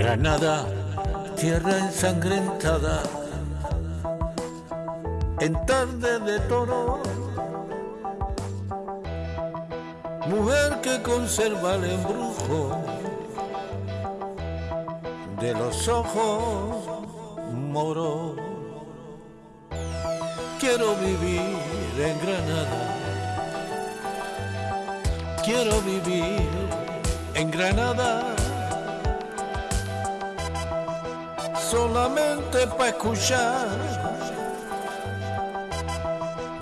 Granada, tierra ensangrentada, en tarde de toro, mujer que conserva el embrujo de los ojos moros. Quiero vivir en Granada, quiero vivir en Granada solamente para escuchar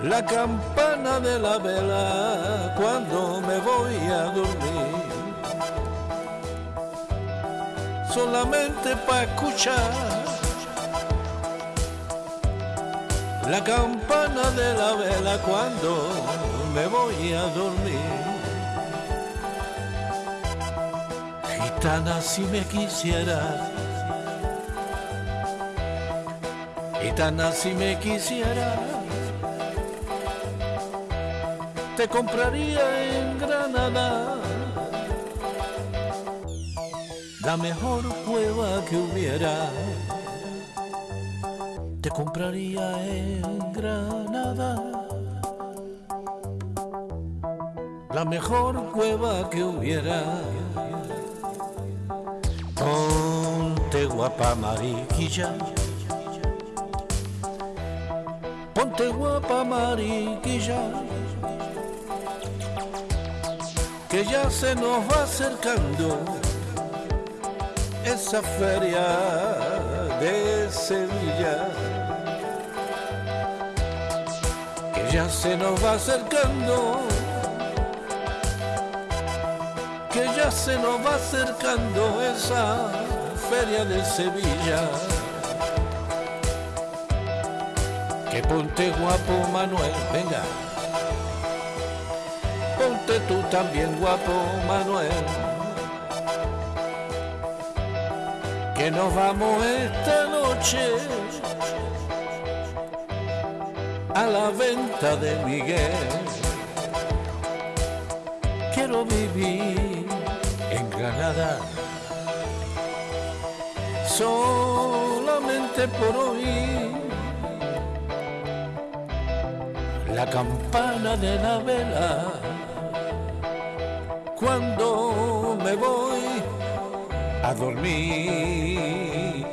la campana de la vela cuando me voy a dormir. Solamente para escuchar la campana de la vela cuando me voy a dormir. Gitana, si me quisieras Gitana, si me quisiera, te compraría en Granada la mejor cueva que hubiera. Te compraría en Granada la mejor cueva que hubiera. Ponte guapa mariquilla Ponte guapa mariquilla, que ya se nos va acercando esa feria de Sevilla. Que ya se nos va acercando, que ya se nos va acercando esa feria de Sevilla. Que ponte guapo Manuel, venga. Ponte tú también guapo Manuel. Que nos vamos esta noche a la venta de Miguel. Quiero vivir en Granada solamente por oír la campana de la vela cuando me voy a dormir.